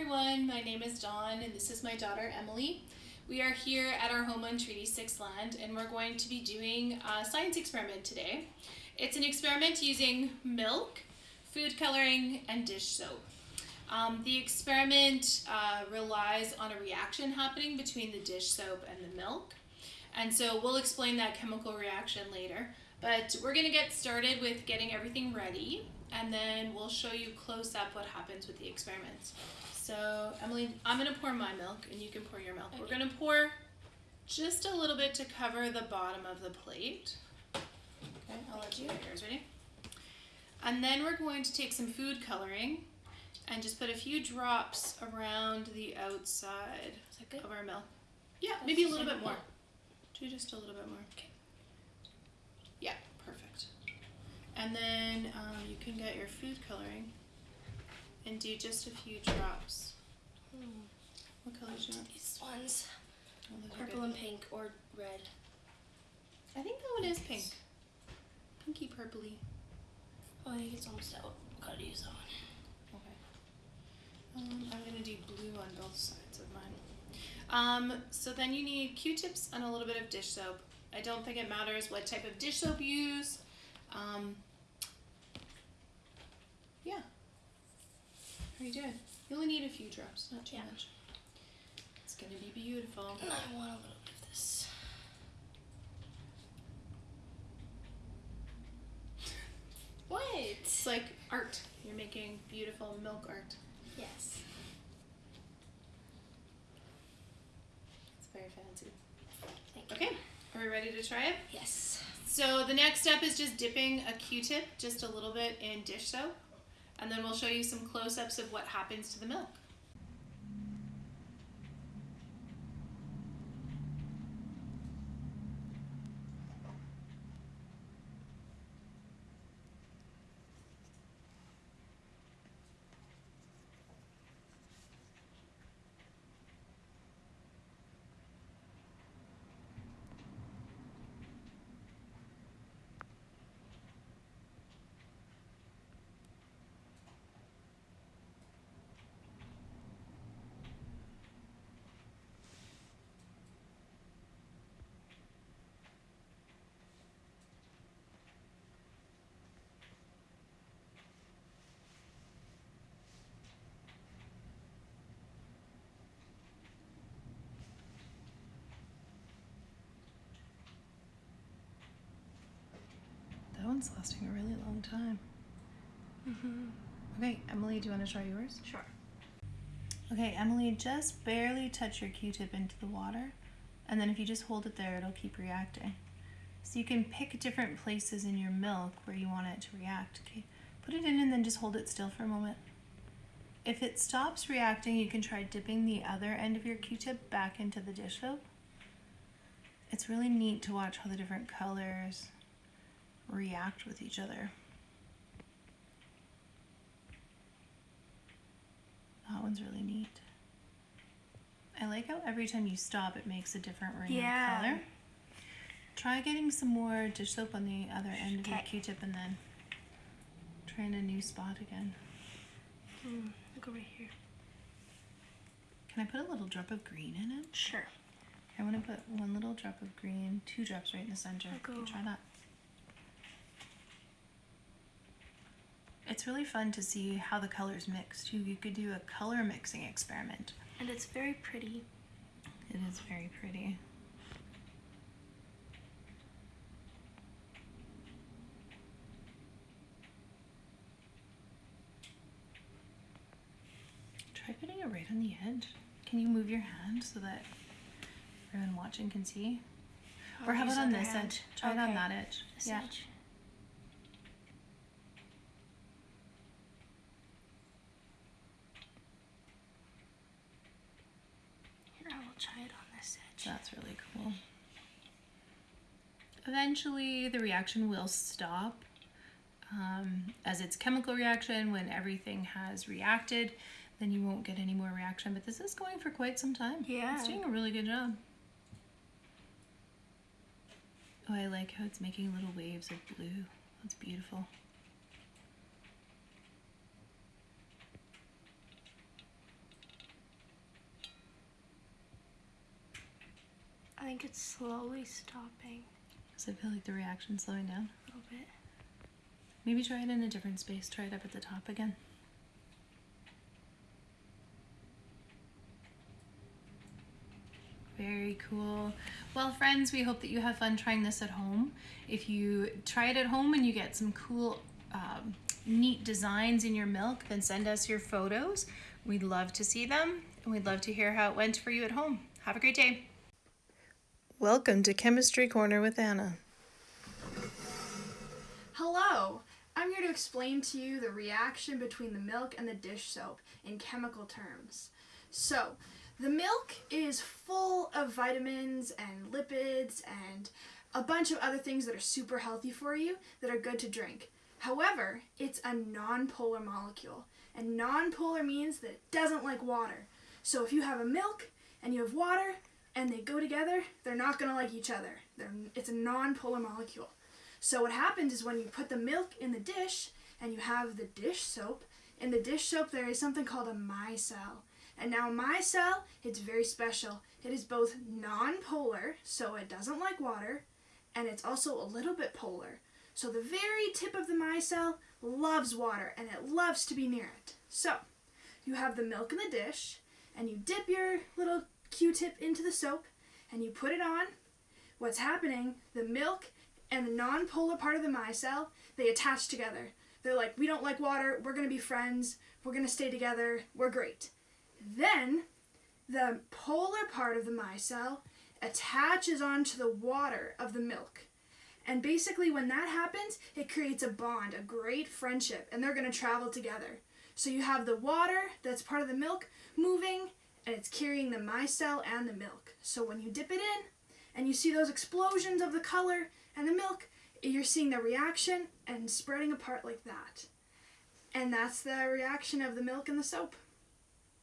everyone, my name is Dawn and this is my daughter Emily. We are here at our home on Treaty 6 land and we're going to be doing a science experiment today. It's an experiment using milk, food coloring, and dish soap. Um, the experiment uh, relies on a reaction happening between the dish soap and the milk. And so we'll explain that chemical reaction later. But we're going to get started with getting everything ready and then we'll show you close up what happens with the experiments. So Emily, I'm gonna pour my milk and you can pour your milk. Okay. We're gonna pour just a little bit to cover the bottom of the plate. Okay, I'll let you get yours, ready? And then we're going to take some food coloring and just put a few drops around the outside of our milk. Yeah, That's maybe a little bit more. Do just a little bit more. Okay. Yeah, perfect. And then um, you can get your food coloring and do just a few drops. Hmm. What colors do you want? These ones. Oh, Purple and pink or red. I think that one is pink. Pinky purpley. Oh, I think it's almost out. Gotta use that one. Okay. Um, I'm gonna do blue on both sides of mine. Um, so then you need Q-tips and a little bit of dish soap. I don't think it matters what type of dish soap you use. Um, yeah. How are you doing? You only need a few drops, not too yeah. much. It's gonna be beautiful. I want a little bit of this. what? It's like art. You're making beautiful milk art. Yes. It's very fancy. Thank okay, are we ready to try it? Yes. So the next step is just dipping a Q-tip just a little bit in dish soap and then we'll show you some close-ups of what happens to the milk. One's lasting a really long time. Mm -hmm. Okay, Emily, do you want to try yours? Sure. Okay, Emily, just barely touch your Q-tip into the water, and then if you just hold it there, it'll keep reacting. So you can pick different places in your milk where you want it to react. Okay, put it in and then just hold it still for a moment. If it stops reacting, you can try dipping the other end of your Q-tip back into the dish soap. It's really neat to watch how the different colors react with each other. That one's really neat. I like how every time you stop it makes a different ring yeah. of color. Try getting some more dish soap on the other end of your Q-tip and then try in a new spot again. Mm, look over here. Can I put a little drop of green in it? Sure. I want to put one little drop of green, two drops right in the center. Okay, try that. It's really fun to see how the colors mix too. You could do a color mixing experiment. And it's very pretty. It is very pretty. Try putting it right on the edge. Can you move your hand so that everyone watching can see? Or how about on this hand. edge? Try okay. it on that edge. This yeah. Edge. Try it on this edge. That's really cool. Eventually the reaction will stop um, as it's chemical reaction when everything has reacted then you won't get any more reaction but this is going for quite some time. Yeah. It's doing a really good job. Oh, I like how it's making little waves of blue. That's beautiful. Think it's slowly stopping Does it feel like the reaction's slowing down? a little bit. Maybe try it in a different space. Try it up at the top again. Very cool. Well, friends, we hope that you have fun trying this at home. If you try it at home and you get some cool, um, neat designs in your milk, then send us your photos. We'd love to see them and we'd love to hear how it went for you at home. Have a great day. Welcome to Chemistry Corner with Anna. Hello! I'm here to explain to you the reaction between the milk and the dish soap in chemical terms. So, the milk is full of vitamins and lipids and a bunch of other things that are super healthy for you that are good to drink. However, it's a nonpolar molecule, and nonpolar means that it doesn't like water. So, if you have a milk and you have water and they go together, they're not going to like each other. They're, it's a non-polar molecule. So what happens is when you put the milk in the dish and you have the dish soap, in the dish soap there is something called a micelle. And now micelle, it's very special. It is both non-polar, so it doesn't like water, and it's also a little bit polar. So the very tip of the micelle loves water and it loves to be near it. So you have the milk in the dish and you dip your little Q-tip into the soap and you put it on. What's happening, the milk and the non-polar part of the micelle, they attach together. They're like, we don't like water, we're gonna be friends, we're gonna stay together, we're great. Then the polar part of the micelle attaches onto the water of the milk. And basically when that happens, it creates a bond, a great friendship, and they're gonna travel together. So you have the water that's part of the milk moving, and it's carrying the micelle and the milk. So when you dip it in, and you see those explosions of the color and the milk, you're seeing the reaction and spreading apart like that. And that's the reaction of the milk and the soap.